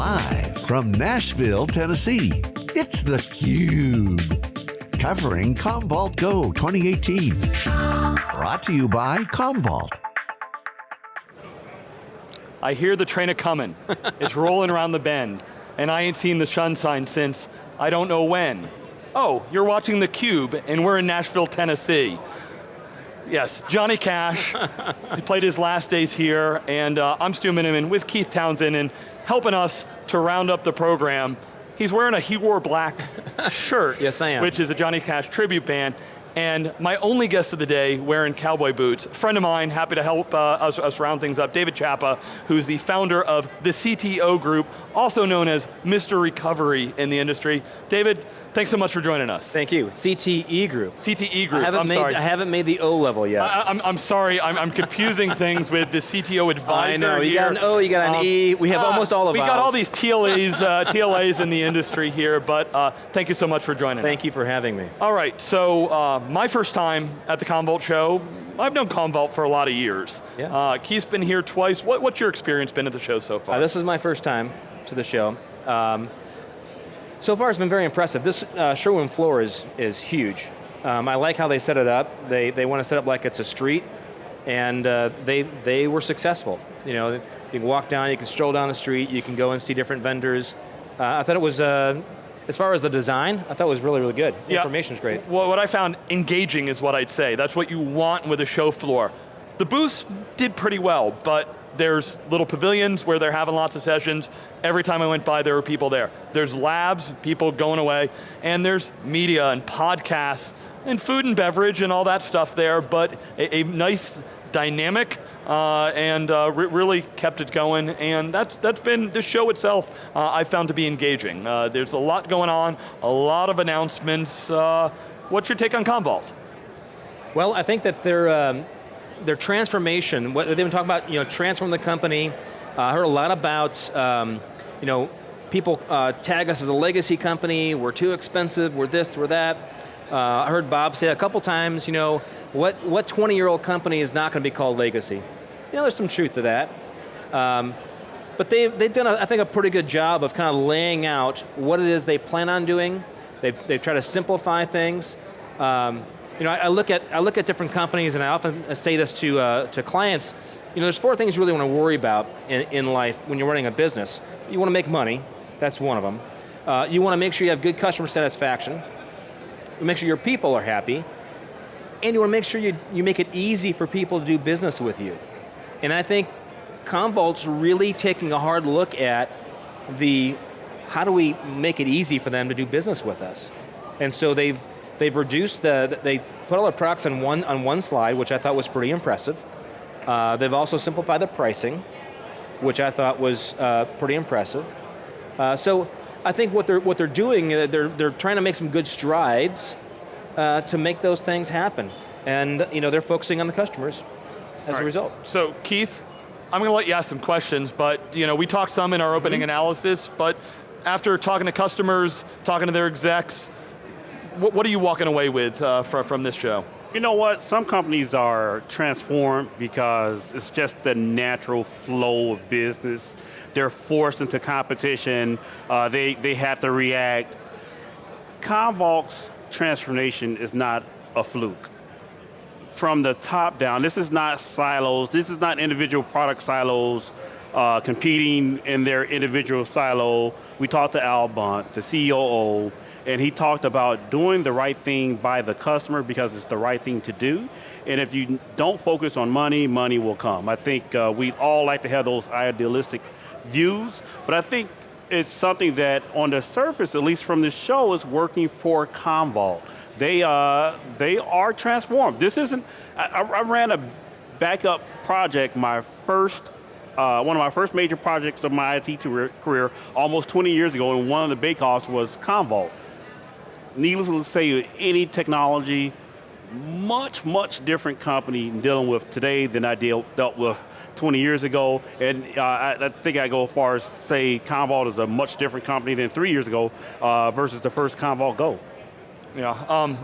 Live from Nashville, Tennessee, it's theCUBE. Covering Commvault Go 2018. Brought to you by Commvault. I hear the train a coming. it's rolling around the bend. And I ain't seen the sun sign since I don't know when. Oh, you're watching theCUBE and we're in Nashville, Tennessee. Yes, Johnny Cash, he played his last days here, and uh, I'm Stu Miniman with Keith Townsend, and helping us to round up the program, he's wearing a He Wore Black shirt. yes, I am. Which is a Johnny Cash tribute band, and my only guest of the day wearing cowboy boots, a friend of mine, happy to help uh, us, us, round things up, David Chapa, who's the founder of the CTO Group, also known as Mr. Recovery in the industry. David, thanks so much for joining us. Thank you, CTE Group. CTE Group, I haven't I'm made, sorry. I haven't made the O level yet. I, am I'm, I'm sorry, I'm, I'm confusing things with the CTO advisor I know, you here. got an O, you got an Um, E, we have uh, almost all of We got all these TLAs, uh, TLAs in the industry here, but uh, thank you so much for joining Thank us. you for having me. All right, so uh, my first time at the Commvault show, I've known Commvault for a lot of years. Yeah. Uh, Keith's been here twice. What, what's your experience been at the show so far? Uh, this is my first time to the show. Um, so far it's been very impressive. This uh, showroom floor is, is huge. Um, I like how they set it up. They, they want to set it up like it's a street, and uh, they, they were successful. You know, you can walk down, you can stroll down the street, you can go and see different vendors. Uh, I thought it was, uh, as far as the design, I thought it was really, really good. The Yeah. information's great. Well, what I found engaging is what I'd say. That's what you want with a show floor. The booths did pretty well, but there's little pavilions where they're having lots of sessions. Every time I went by, there were people there. There's labs, people going away, and there's media and podcasts, and food and beverage and all that stuff there, but a, a nice dynamic uh, and uh, re really kept it going and that's, that's been, the show itself uh, I found to be engaging. Uh, there's a lot going on, a lot of announcements. Uh, what's your take on Commvault? Well, I think that their, um, their transformation, what they've been talking about, you know, transform the company. Uh, I heard a lot about, um, you know, people uh, tag us as a legacy company, we're too expensive, we're this, we're that. Uh, I heard Bob say a couple times, you know, what, what 20-year-old company is not going to be called legacy? You know, there's some truth to that. Um, but they've, they've done, a, I think, a pretty good job of kind of laying out what it is they plan on doing. They've, they've tried to simplify things. Um, you know, I, I, look at, I look at different companies and I often say this to, uh, to clients, you know, there's four things you really want to worry about in, in life when you're running a business. You want to make money, that's one of them. Uh, you want to make sure you have good customer satisfaction. You make sure your people are happy. And you want to make sure you, you make it easy for people to do business with you. And I think Commvault's really taking a hard look at the, how do we make it easy for them to do business with us? And so they've, they've reduced the, they put all their products on one, on one slide, which I thought was pretty impressive. Uh, they've also simplified the pricing, which I thought was uh, pretty impressive. Uh, so I think what they're, what they're doing, uh, they're, they're trying to make some good strides uh, to make those things happen. And you know, they're focusing on the customers as right. a result. So Keith, I'm going to let you ask some questions, but you know, we talked some in our opening mm -hmm. analysis, but after talking to customers, talking to their execs, what, what are you walking away with uh, from, from this show? You know what, some companies are transformed because it's just the natural flow of business. They're forced into competition, uh, they, they have to react. Commvault's transformation is not a fluke. From the top down, this is not silos, this is not individual product silos uh, competing in their individual silo. We talked to Al Bunte, the COO, and he talked about doing the right thing by the customer because it's the right thing to do. And if you don't focus on money, money will come. I think uh, we all like to have those idealistic views, but I think it's something that on the surface, at least from this show, is working for Commvault. They, uh, they are transformed. This isn't, I, I ran a backup project, my first uh, one of my first major projects of my IT career almost 20 years ago, and one of the bake-offs was Commvault. Needless to say, any technology, much, much different company dealing with today than I deal, dealt with 20 years ago, and uh, I, I, think I go as far as say Commvault is a much different company than three years ago uh, versus the first Commvault Go. Yeah, um,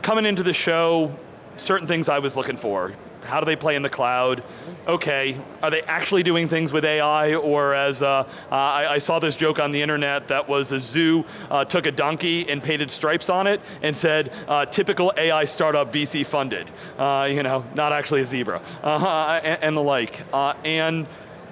coming into the show, certain things I was looking for. How do they play in the cloud? Okay, are they actually doing things with AI or as, uh, uh, I, I, saw this joke on the internet that was a zoo uh, took a donkey and painted stripes on it and said, uh, typical AI startup VC funded. Uh, you know, not actually a zebra, -huh, and, and, the like. Uh, and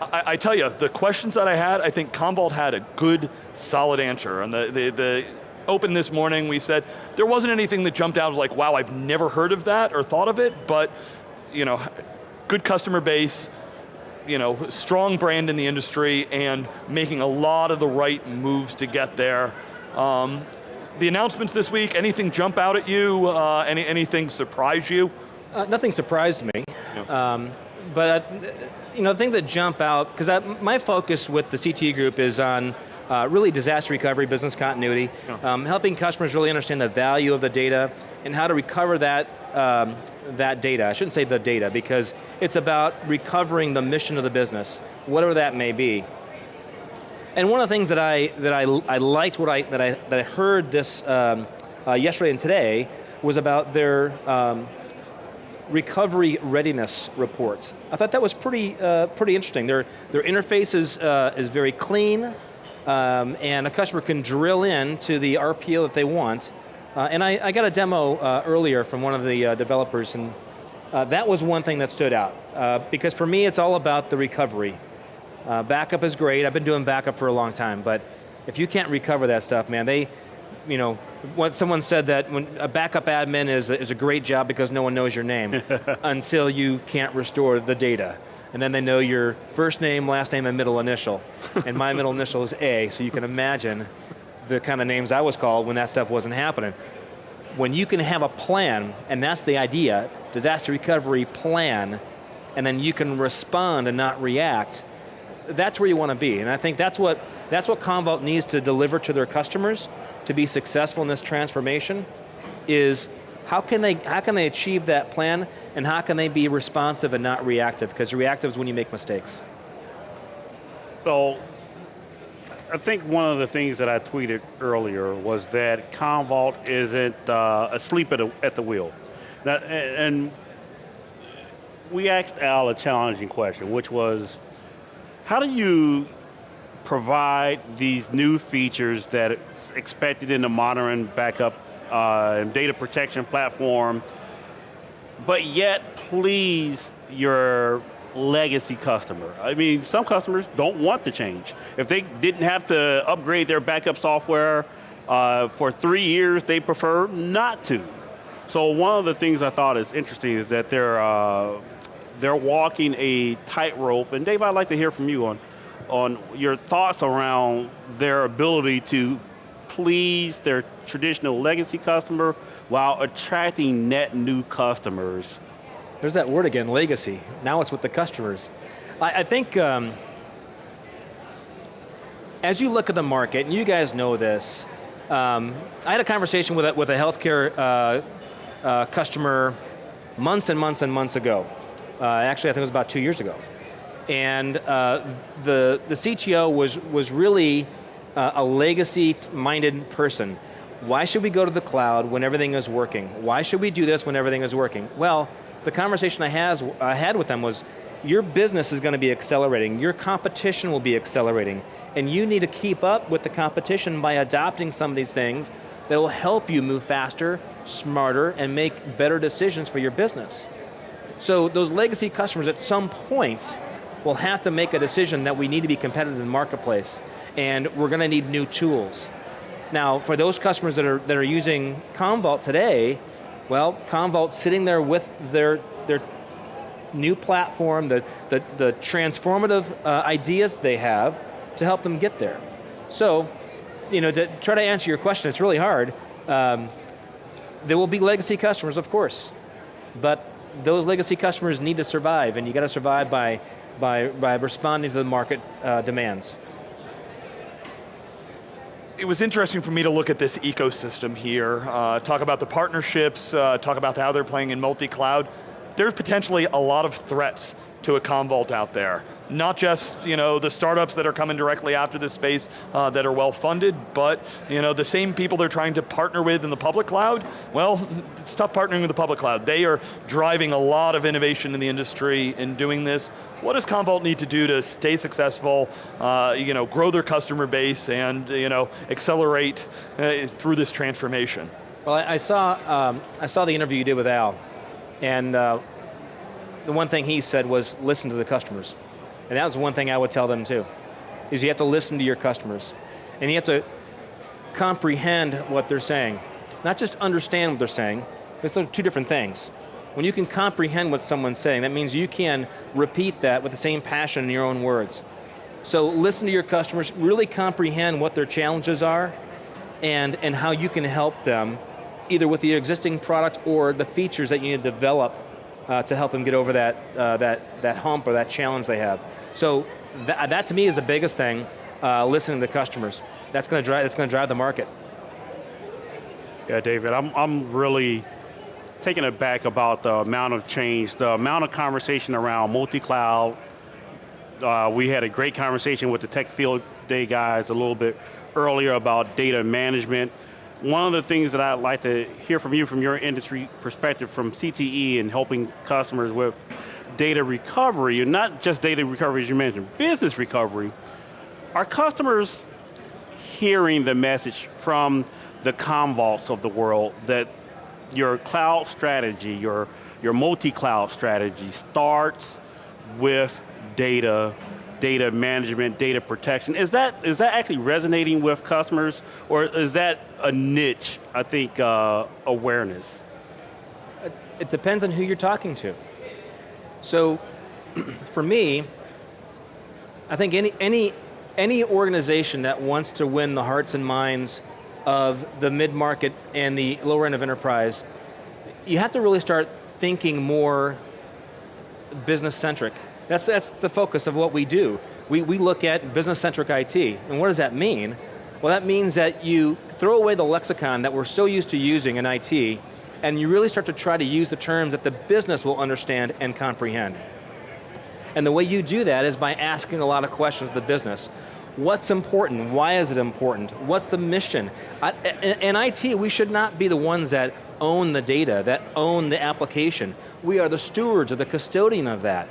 I, I, tell you, the questions that I had, I think Commvault had a good, solid answer. And the, the, the open this morning, we said, there wasn't anything that jumped out Was like, wow, I've never heard of that or thought of it, but you know, good customer base, you know, strong brand in the industry and making a lot of the right moves to get there. Um, the announcements this week, anything jump out at you? Uh, any, anything surprise you? Uh, nothing surprised me. Yeah. Um, but, uh, you know, the things that jump out, because my focus with the CT group is on uh, really disaster recovery, business continuity, yeah. um, helping customers really understand the value of the data and how to recover that um, that data. I shouldn't say the data because it's about recovering the mission of the business, whatever that may be. And one of the things that I that I, I liked what I that I that I heard this um, uh, yesterday and today was about their um, recovery readiness report. I thought that was pretty uh, pretty interesting. Their their interface is uh, is very clean, um, and a customer can drill in to the RPO that they want, uh, and I, I, got a demo uh, earlier from one of the uh, developers, and uh, that was one thing that stood out. Uh, because for me, it's all about the recovery. Uh, backup is great, I've been doing backup for a long time, but if you can't recover that stuff, man, they, you know, what someone said that when a backup admin is, is a great job because no one knows your name until you can't restore the data. And then they know your first name, last name, and middle initial. and my middle initial is A, so you can imagine the kind of names I was called when that stuff wasn't happening. When you can have a plan, and that's the idea, disaster recovery plan, and then you can respond and not react, that's where you want to be. And I think that's what, that's what Commvault needs to deliver to their customers to be successful in this transformation, is how can they, how can they achieve that plan, and how can they be responsive and not reactive? Because reactive is when you make mistakes. So I think one of the things that I tweeted earlier was that Commvault isn't uh, asleep at, a, at the wheel. Now, and we asked Al a challenging question, which was, how do you provide these new features that expected in the modern backup uh, and data protection platform, but yet please your legacy customer. I mean, some customers don't want to change. If they didn't have to upgrade their backup software uh, for three years, they prefer not to. So one of the things I thought is interesting is that they're, uh, they're walking a tightrope, and Dave, I'd like to hear from you on, on your thoughts around their ability to please their traditional legacy customer while attracting net new customers there's that word again, legacy. Now it's with the customers. I, I think, um, as you look at the market, and you guys know this, um, I had a conversation with a, with a healthcare uh, uh, customer months and months and months ago. Uh, actually, I think it was about two years ago. And uh, the, the CTO was, was really uh, a legacy-minded person. Why should we go to the cloud when everything is working? Why should we do this when everything is working? Well, the conversation I, has, I had with them was, your business is going to be accelerating, your competition will be accelerating, and you need to keep up with the competition by adopting some of these things that will help you move faster, smarter, and make better decisions for your business. So those legacy customers at some point will have to make a decision that we need to be competitive in the marketplace, and we're going to need new tools. Now, for those customers that are, that are using Commvault today, well, Commvault's sitting there with their, their new platform, the, the, the transformative uh, ideas they have to help them get there. So, you know, to try to answer your question, it's really hard. Um, there will be legacy customers, of course, but those legacy customers need to survive, and you got to survive by, by, by responding to the market uh, demands it was interesting for me to look at this ecosystem here, uh, talk about the partnerships, uh, talk about how they're playing in multi-cloud. There's potentially a lot of threats to a Commvault out there. not just you know, the startups that are coming directly after this space uh, that are well funded, but you know, the same people they're trying to partner with in the public cloud, well, it's tough partnering with the public cloud. They are driving a lot of innovation in the industry in doing this. What does Commvault need to do to stay successful, uh, you know, grow their customer base and you know, accelerate uh, through this transformation? Well, I, saw, um, I saw the interview you did with Al, and uh, the one thing he said was listen to the customers. And that was one thing I would tell them too, is you have to listen to your customers. And you have to comprehend what they're saying. Not just understand what they're saying, because those are two different things. When you can comprehend what someone's saying, that means you can repeat that with the same passion in your own words. So listen to your customers, really comprehend what their challenges are, and, and how you can help them, either with the existing product or the features that you need to develop uh, to help them get over that, uh, that, that hump or that challenge they have. So that, that to me is the biggest thing, uh, listening to customers. That's going to drive, that's going to drive the market. Yeah, David, I'm, I'm really taken aback about the amount of change, the amount of conversation around multi-cloud. Uh, we had a great conversation with the Tech Field Day guys a little bit earlier about data management. One of the things that I'd like to hear from you from your industry perspective from CTE and helping customers with data recovery, and not just data recovery as you mentioned, business recovery, are customers hearing the message from the Commvaults of the world that your cloud strategy, your, your multi-cloud strategy starts with data data management, data protection. Is that, is that actually resonating with customers or is that a niche, I think, uh, awareness? It depends on who you're talking to. So, for me, I think any, any, any organization that wants to win the hearts and minds of the mid-market and the lower end of enterprise, you have to really start thinking more business-centric. That's, that's the focus of what we do. We, we look at business-centric IT, and what does that mean? Well that means that you throw away the lexicon that we're so used to using in IT, and you really start to try to use the terms that the business will understand and comprehend. And the way you do that is by asking a lot of questions of the business. What's important? Why is it important? What's the mission? In IT, we should not be the ones that own the data, that own the application. We are the stewards or the custodian of that.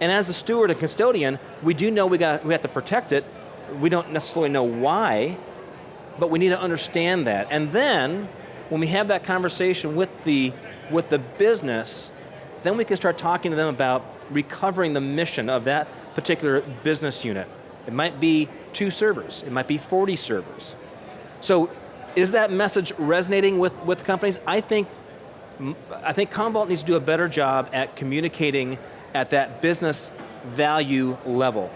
And as the steward and custodian, we do know we, got, we have to protect it. We don't necessarily know why, but we need to understand that. And then, when we have that conversation with the, with the business, then we can start talking to them about recovering the mission of that particular business unit. It might be two servers, it might be 40 servers. So, is that message resonating with, with companies? I think, I think Commvault needs to do a better job at communicating at that business value level.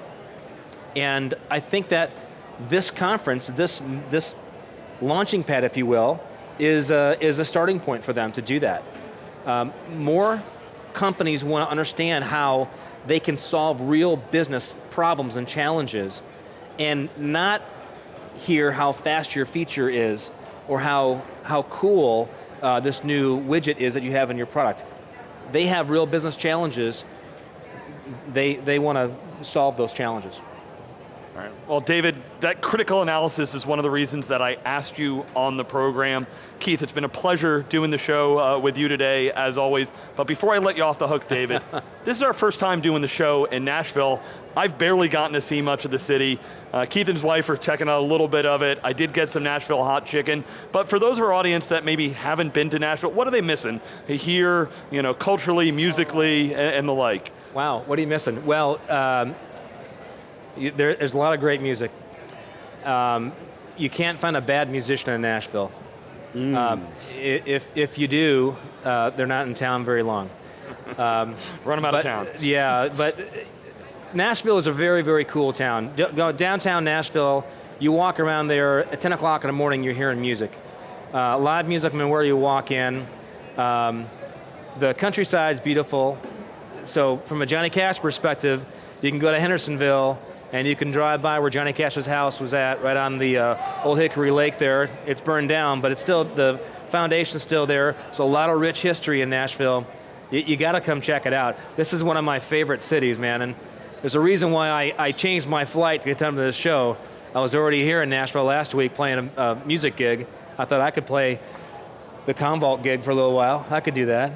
And I think that this conference, this, this launching pad, if you will, is a, is a starting point for them to do that. Um, more companies want to understand how they can solve real business problems and challenges and not hear how fast your feature is or how, how cool uh, this new widget is that you have in your product. They have real business challenges they, they want to solve those challenges. All right. Well, David, that critical analysis is one of the reasons that I asked you on the program. Keith, it's been a pleasure doing the show uh, with you today, as always. But before I let you off the hook, David, this is our first time doing the show in Nashville. I've barely gotten to see much of the city. Uh, Keith and his wife are checking out a little bit of it. I did get some Nashville hot chicken. But for those of our audience that maybe haven't been to Nashville, what are they missing here, you know, culturally, musically, and, and the like? Wow, what are you missing? Well, um, you, there, there's a lot of great music. Um, you can't find a bad musician in Nashville. Mm. Um, if, if you do, uh, they're not in town very long. Um, Run them out but, of town. Yeah, but Nashville is a very, very cool town. D go downtown Nashville, you walk around there, at 10 o'clock in the morning you're hearing music. Uh, live music from where you walk in. Um, the countryside's beautiful so from a Johnny Cash perspective, you can go to Hendersonville and you can drive by where Johnny Cash's house was at, right on the uh, Old Hickory Lake there. It's burned down, but it's still, the foundation's still there. So a lot of rich history in Nashville. You, you got to come check it out. This is one of my favorite cities, man. And There's a reason why I, I changed my flight to get time to this show. I was already here in Nashville last week playing a, a music gig. I thought I could play the Commvault gig for a little while. I could do that.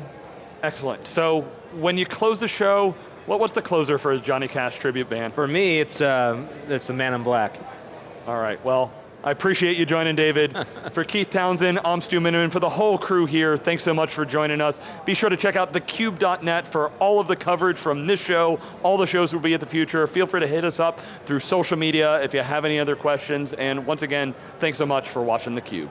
Excellent. So when you close the show, what was the closer for the Johnny Cash tribute band? For me, it's, uh, it's the Man in Black. All right, well, I appreciate you joining, David. for Keith Townsend, I'm Stu Miniman. For the whole crew here, thanks so much for joining us. Be sure to check out thecube.net for all of the coverage from this show, all the shows will be at the future. Feel free to hit us up through social media if you have any other questions. And once again, thanks so much for watching theCUBE.